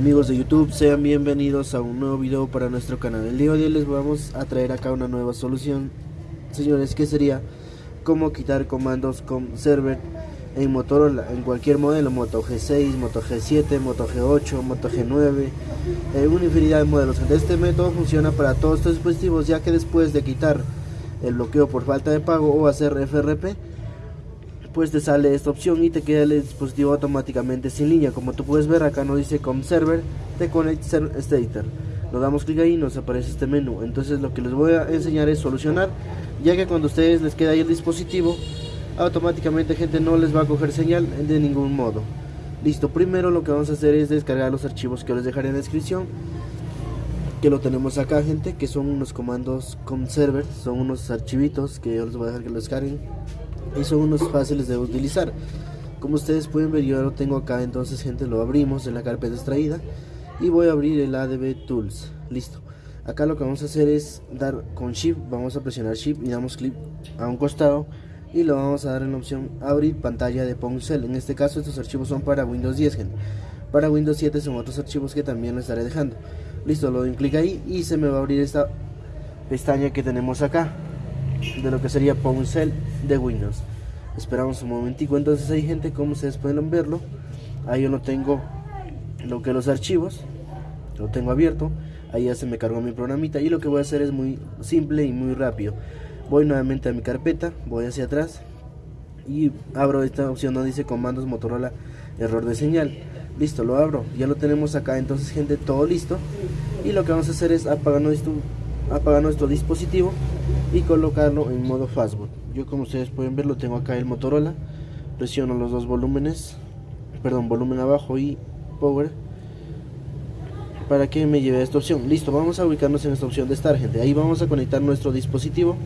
Amigos de YouTube, sean bienvenidos a un nuevo video para nuestro canal. El día de hoy les vamos a traer acá una nueva solución, señores, que sería cómo quitar comandos con server en Motorola, en cualquier modelo, Moto G6, Moto G7, Moto G8, Moto G9, en una infinidad de modelos. Este método funciona para todos estos dispositivos, ya que después de quitar el bloqueo por falta de pago o hacer FRP, pues te sale esta opción y te queda el dispositivo automáticamente sin línea. Como tú puedes ver acá no dice com server te connect stater. Lo damos clic ahí y nos aparece este menú. Entonces lo que les voy a enseñar es solucionar ya que cuando ustedes les queda ahí el dispositivo automáticamente gente no les va a coger señal de ningún modo. Listo primero lo que vamos a hacer es descargar los archivos que les dejaré en la descripción que lo tenemos acá gente que son unos comandos com server son unos archivitos que yo les voy a dejar que lo descarguen y son unos fáciles de utilizar. Como ustedes pueden ver yo lo tengo acá entonces gente lo abrimos en la carpeta extraída y voy a abrir el ADB Tools. Listo. Acá lo que vamos a hacer es dar con Shift vamos a presionar Shift y damos clic a un costado y lo vamos a dar en la opción abrir pantalla de Poncel en este caso estos archivos son para Windows 10 gente. Para Windows 7 son otros archivos que también lo estaré dejando. Listo lo doy un clic ahí y se me va a abrir esta pestaña que tenemos acá de lo que sería Poncel de Windows. Esperamos un momentico, entonces hay gente como ustedes pueden verlo. Ahí yo no tengo lo que los archivos, lo tengo abierto. Ahí ya se me cargó mi programita y lo que voy a hacer es muy simple y muy rápido. Voy nuevamente a mi carpeta, voy hacia atrás y abro esta opción donde dice comandos Motorola error de señal. Listo, lo abro, ya lo tenemos acá, entonces gente, todo listo. Y lo que vamos a hacer es apagar nuestro, apagar nuestro dispositivo y colocarlo en modo fastboot. Yo como ustedes pueden ver lo tengo acá el Motorola. Presiono los dos volúmenes perdón volumen abajo y power para que me lleve a esta opción. Listo vamos a ubicarnos en esta opción de estar gente. Ahí vamos a conectar nuestro dispositivo.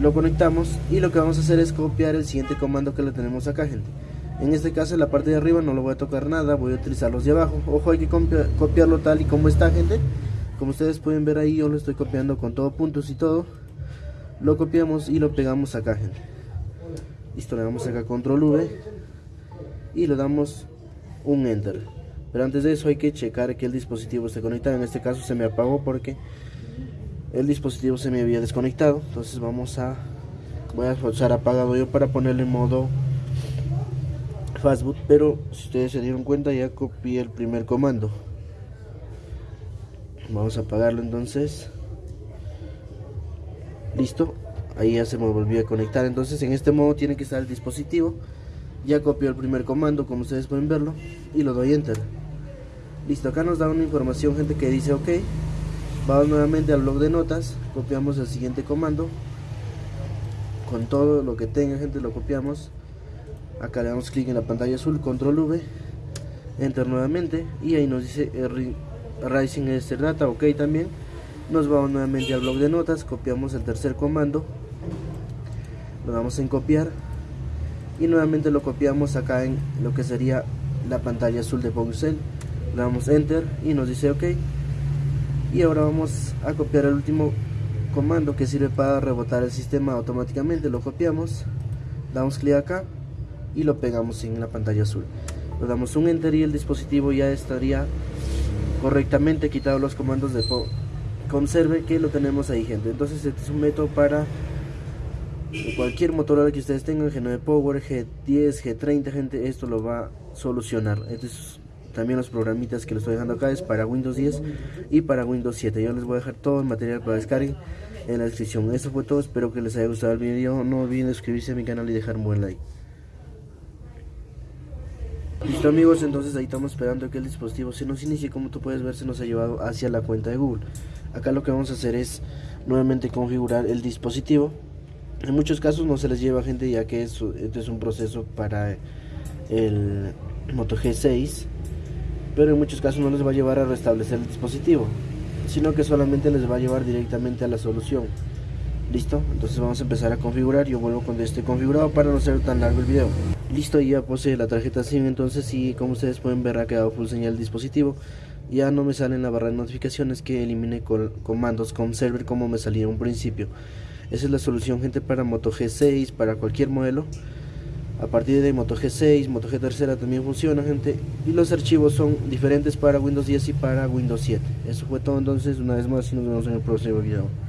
Lo conectamos y lo que vamos a hacer es copiar el siguiente comando que le tenemos acá gente. En este caso en la parte de arriba no lo voy a tocar nada voy a utilizar los de abajo. Ojo hay que copiarlo tal y como está gente como ustedes pueden ver ahí yo lo estoy copiando con todo puntos y todo. Lo copiamos y lo pegamos acá gente. Listo le damos acá control V y le damos un enter. Pero antes de eso hay que checar que el dispositivo esté conectado. En este caso se me apagó porque el dispositivo se me había desconectado. Entonces vamos a voy a usar apagado yo para ponerle modo fastboot. Pero si ustedes se dieron cuenta ya copié el primer comando vamos a apagarlo entonces. Listo. Ahí ya se me volvió a conectar. Entonces en este modo tiene que estar el dispositivo. Ya copió el primer comando como ustedes pueden verlo y lo doy enter. Listo acá nos da una información gente que dice ok vamos nuevamente al blog de notas copiamos el siguiente comando. Con todo lo que tenga gente lo copiamos. Acá le damos clic en la pantalla azul control V enter nuevamente y ahí nos dice Rising Ester Data, ok también. Nos vamos nuevamente al blog de notas, copiamos el tercer comando, lo damos en copiar y nuevamente lo copiamos acá en lo que sería la pantalla azul de Poncel. Le damos enter y nos dice ok. Y ahora vamos a copiar el último comando que sirve para rebotar el sistema automáticamente. Lo copiamos, damos clic acá y lo pegamos en la pantalla azul. Le damos un enter y el dispositivo ya estaría correctamente quitado los comandos de conserve que lo tenemos ahí gente. Entonces este es un método para cualquier Motorola que ustedes tengan G9 Power, G10, G30 gente esto lo va a solucionar. Es también los programitas que les estoy dejando acá es para Windows 10 y para Windows 7 yo les voy a dejar todo el material para descargar en la descripción. Eso fue todo. Espero que les haya gustado el video. No olviden suscribirse a mi canal y dejar un buen like Listo amigos, entonces ahí estamos esperando que el dispositivo se nos inicie. Como tú puedes ver se nos ha llevado hacia la cuenta de Google. Acá lo que vamos a hacer es nuevamente configurar el dispositivo. En muchos casos no se les lleva gente ya que esto es un proceso para el Moto G6 Pero en muchos casos no les va a llevar a restablecer el dispositivo Sino que solamente les va a llevar directamente a la solución Listo, entonces vamos a empezar a configurar Yo vuelvo cuando esté configurado para no ser tan largo el video Listo, ya puse la tarjeta SIM Entonces sí, como ustedes pueden ver ha quedado full señal el dispositivo Ya no me sale en la barra de notificaciones que elimine comandos con server como me salía en un principio Esa es la solución gente para Moto G6, para cualquier modelo A partir de Moto G6, Moto G3 también funciona, gente. Y los archivos son diferentes para Windows 10 y para Windows 7. Eso fue todo entonces. Una vez más y nos vemos en el próximo video.